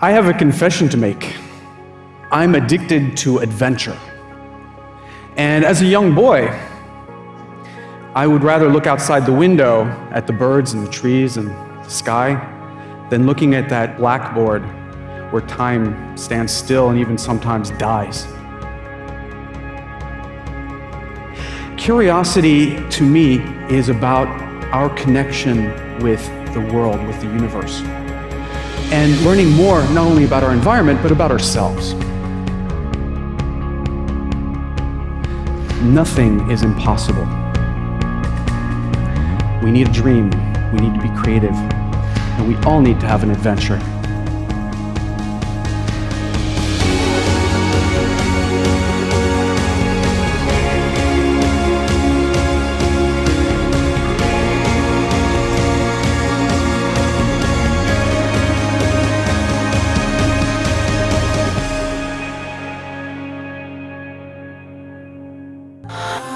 I have a confession to make. I'm addicted to adventure. And as a young boy, I would rather look outside the window at the birds and the trees and the sky than looking at that blackboard where time stands still and even sometimes dies. Curiosity to me is about our connection with the world, with the universe, and learning more not only about our environment, but about ourselves. Nothing is impossible. We need a dream, we need to be creative, and we all need to have an adventure. Ah!